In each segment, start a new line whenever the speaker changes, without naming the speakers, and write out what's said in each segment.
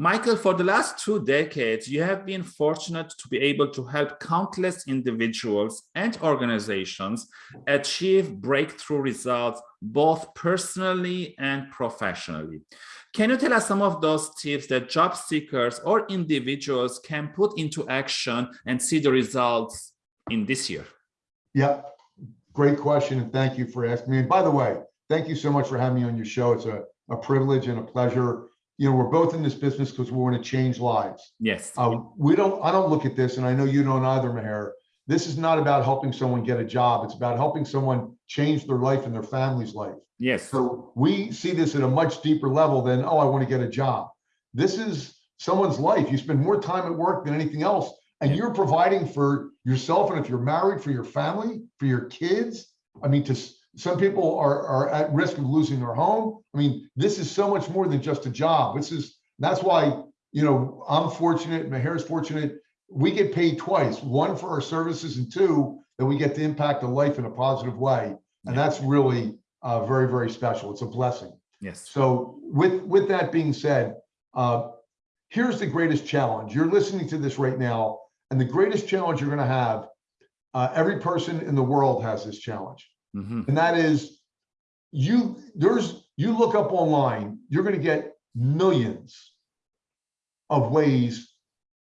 Michael, for the last two decades, you have been fortunate to be able to help countless individuals and organizations achieve breakthrough results both personally and professionally. Can you tell us some of those tips that job seekers or individuals can put into action and see the results in this year?
Yeah, great question. And thank you for asking me. And by the way, thank you so much for having me on your show. It's a, a privilege and a pleasure you know, we're both in this business because we want to change lives.
Yes.
Uh, we don't, I don't look at this, and I know you don't either, Maher. This is not about helping someone get a job. It's about helping someone change their life and their family's life.
Yes.
So we see this at a much deeper level than, oh, I want to get a job. This is someone's life. You spend more time at work than anything else, and you're providing for yourself. And if you're married, for your family, for your kids. I mean, to some people are, are at risk of losing their home. I mean, this is so much more than just a job. This is, that's why, you know, I'm fortunate, Maher's fortunate. We get paid twice, one for our services and two, that we get to impact a life in a positive way. And that's really uh, very, very special. It's a blessing.
Yes.
So with, with that being said, uh, here's the greatest challenge. You're listening to this right now, and the greatest challenge you're going to have, uh, every person in the world has this challenge. Mm -hmm. And that is you there's you look up online, you're going to get millions of ways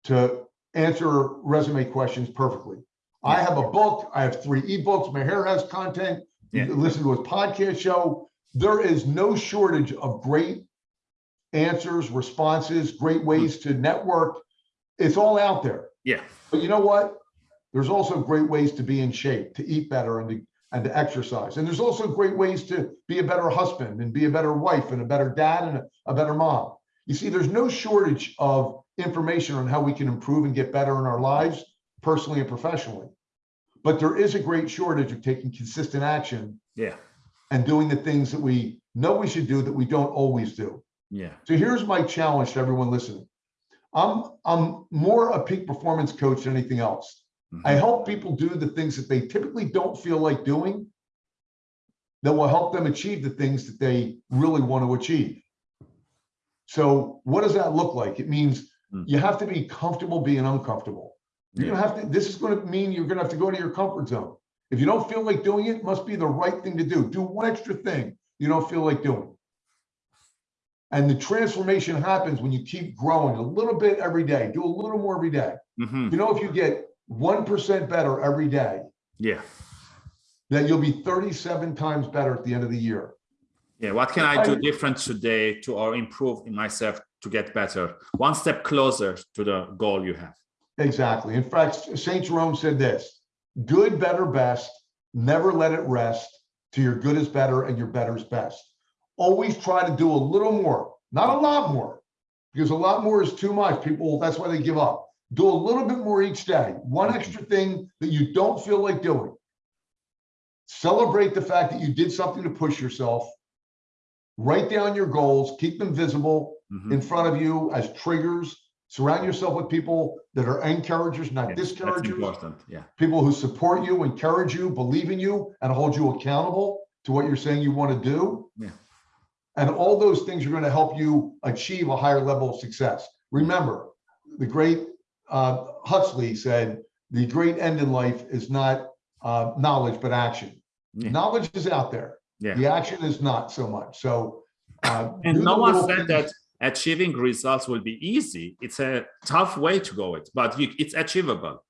to answer resume questions perfectly. Yeah. I have a book, I have three ebooks, Maher has content, yeah. you listen to his podcast show. There is no shortage of great answers, responses, great ways mm -hmm. to network. It's all out there.
Yeah.
But you know what? There's also great ways to be in shape, to eat better and to and to exercise. And there's also great ways to be a better husband and be a better wife and a better dad and a, a, better mom. You see, there's no shortage of information on how we can improve and get better in our lives, personally and professionally. But there is a great shortage of taking consistent action.
Yeah.
And doing the things that we know we should do that we don't always do.
Yeah.
So here's my challenge to everyone listening. I'm I'm more a peak performance coach than anything else. Mm -hmm. I help people do the things that they typically don't feel like doing that will help them achieve the things that they really want to achieve. So what does that look like? It means mm. you have to be comfortable being uncomfortable. Yeah. You have to, this is going to mean you're going to have to go to your comfort zone. If you don't feel like doing it, it must be the right thing to do. Do one extra thing you don't feel like doing. And the transformation happens when you keep growing a little bit every day. Do a little more every day. Mm -hmm. You know, if you get 1% better every day,
yeah,
then you'll be 37 times better at the end of the year.
Yeah, what can I do different today to or improve in myself to get better? One step closer to the goal you have.
Exactly. In fact, St. Jerome said this, good, better, best, never let it rest to your good is better and your better is best. Always try to do a little more, not a lot more, because a lot more is too much. People, that's why they give up do a little bit more each day, one extra thing that you don't feel like doing. Celebrate the fact that you did something to push yourself. Write down your goals, keep them visible mm -hmm. in front of you as triggers. Surround yourself with people that are encouragers, not yeah, discouragers.
Yeah.
People who support you, encourage you, believe in you, and hold you accountable to what you're saying you want to do.
Yeah.
And all those things are going to help you achieve a higher level of success. Remember, the great uh, Huxley said, the great end in life is not uh, knowledge, but action. Yeah. Knowledge is out there.
Yeah.
The action is not so much. So, uh,
and no one said that achieving results will be easy. It's a tough way to go it, but you, it's achievable.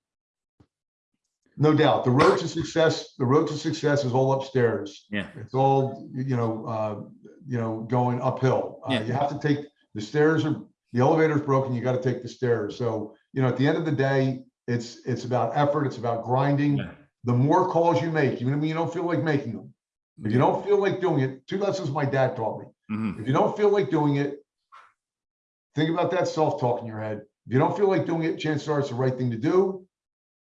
No doubt. The road to success, the road to success is all upstairs.
Yeah.
It's all, you know, uh, you know, going uphill. Uh,
yeah.
You have to take the stairs are the elevator's broken. You got to take the stairs. So you know, at the end of the day, it's it's about effort. It's about grinding. Yeah. The more calls you make, even when you don't feel like making them, if you don't feel like doing it, two lessons my dad taught me. Mm -hmm. If you don't feel like doing it, think about that self-talk in your head. If you don't feel like doing it, chances are it's the right thing to do.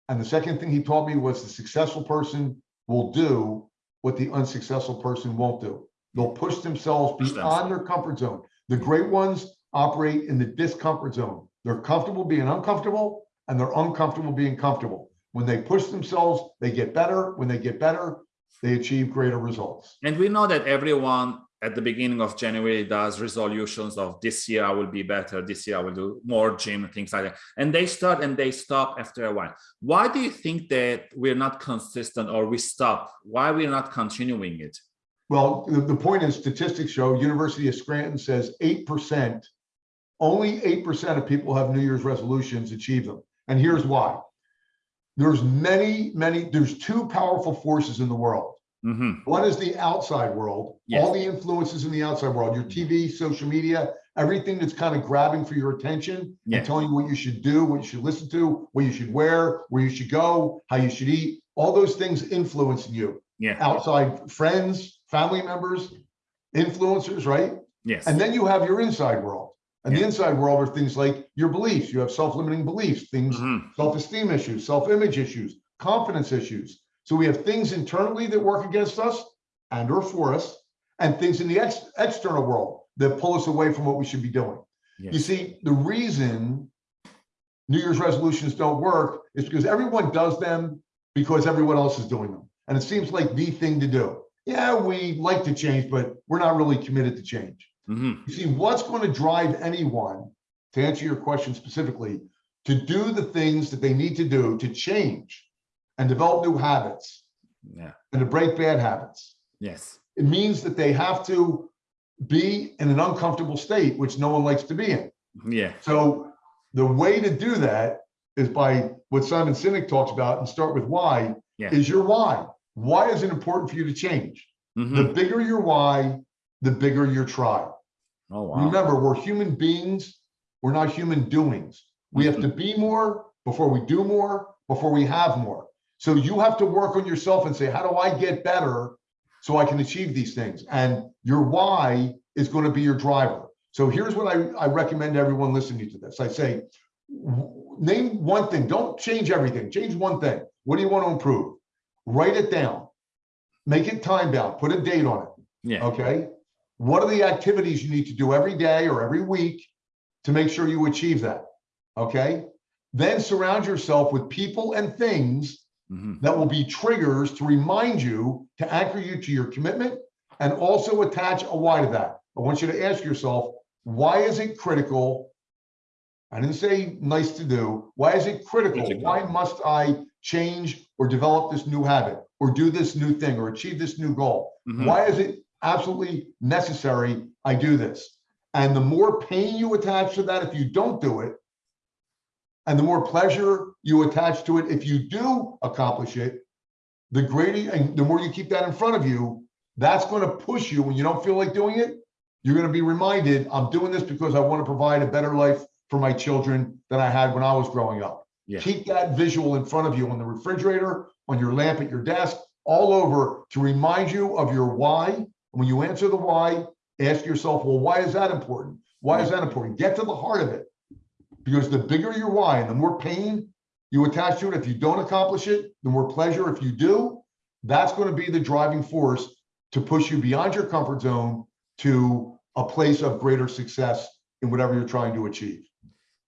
And the second thing he taught me was the successful person will do what the unsuccessful person won't do. They'll push themselves beyond their comfort zone. The great ones operate in the discomfort zone. They're comfortable being uncomfortable and they're uncomfortable being comfortable. When they push themselves, they get better. When they get better, they achieve greater results.
And we know that everyone at the beginning of January does resolutions of this year I will be better, this year I will do more gym, things like that. And they start and they stop after a while. Why do you think that we're not consistent or we stop? Why we're not continuing it?
Well, the, the point is statistics show University of Scranton says 8%, only 8% of people have New Year's resolutions achieve them. And here's why. There's many, many, there's two powerful forces in the world.
Mhm.
One is the outside world,
Yes.
all the influences in the outside world, your TV, social media, everything that's kind of grabbing for your attention
Yeah.
and telling you what you should do, what you should listen to, what you should wear, where you should go, how you should eat, all those things influencing you.
Yeah.
Outside friends, family members, influencers, right?
Yes.
And then you have your inside world. And the inside world are things like your beliefs. You have self-limiting beliefs, things
Mhm.
self-esteem issues, self-image issues, confidence issues. So we have things internally that work against us and or for us, and things in the ex- external world that pull us away from what we should be doing. You see, the reason New Year's resolutions don't work is because everyone does them because everyone else is doing them. And it seems like the thing to do. Yeah, we like to change, but we're not really committed to change.
Mhm.
You see, what's going to drive anyone, to answer your question specifically, to do the things that they need to do to change and develop new habits
Yeah.
and to break bad habits?
Yes.
It means that they have to be in an uncomfortable state, which no one likes to be in.
Yeah.
So the way to do that is by what Simon Sinek talks about and start with why
Yeah.
is your why. Why is it important for you to change?
Mhm.
The bigger your why, the bigger your try.
Oh wow.
Remember, we're human beings. We're not human doings. We have to mm-hmm. be more before we do more, before we have more. So you have to work on yourself and say, how do I get better so I can achieve these things? And your why is going to be your driver. So here's what I, I recommend everyone listening to this. I say, name one thing. Don't change everything. Change one thing. What do you want to improve? Write it down. Make it time bound. Put a date on it.
Yeah.
Okay. What are the activities you need to do every day or every week to make sure you achieve that? Okay. Then surround yourself with people and things
Mhm.
that will be triggers to remind you to anchor you to your commitment and also attach a why to that. I want you to ask yourself, why is it critical? I didn't say nice to do. Why is it critical? Why must I change or develop this new habit or do this new thing or achieve this new goal?
Mhm.
Why is it absolutely necessary I do this? And the more pain you attach to that if you don't do it, and the more pleasure you attach to it if you do accomplish it, the greater and the more you keep that in front of you, that's going to push you when you don't feel like doing it. You're going to be reminded, I'm doing this because I want to provide a better life for my children than I had when I was growing up.
Yeah.
Keep that visual in front of you on the refrigerator, on your lamp at your desk, all over to remind you of your why. When you answer the why, ask yourself, well, why is that important? Why is that important? Get to the heart of it. Because the bigger your why and the more pain you attach to it, if you don't accomplish it, the more pleasure if you do, that's going to be the driving force to push you beyond your comfort zone to a place of greater success in whatever you're trying to achieve.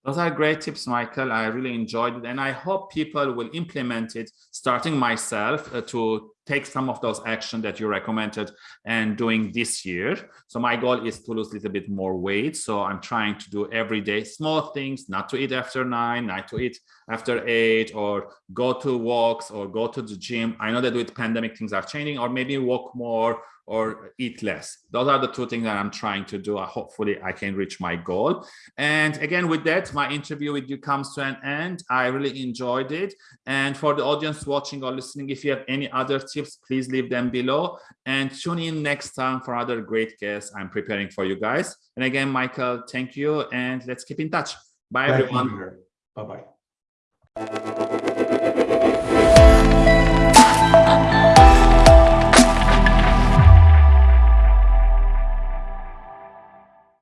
Those are great tips, Michael. I really enjoyed it. And I hope people will implement it, starting myself uh, to take some of those action that you recommended and doing this year. So my goal is to lose a little bit more weight. So I'm trying to do every day small things, not to eat after nine, not to eat after eight, or go to walks or go to the gym. I know that with pandemic things are changing, or maybe walk more or eat less. Those are the two things that I'm trying to do. Hopefully I can reach my goal. And again, with that, my interview with you comes to an end. I really enjoyed it. And for the audience watching or listening, if you have any other tips, please leave them below and tune in next time for other great guests I'm preparing for you guys. And again, Michael, thank you. And let's keep in touch. Bye, everyone.
Bye-bye.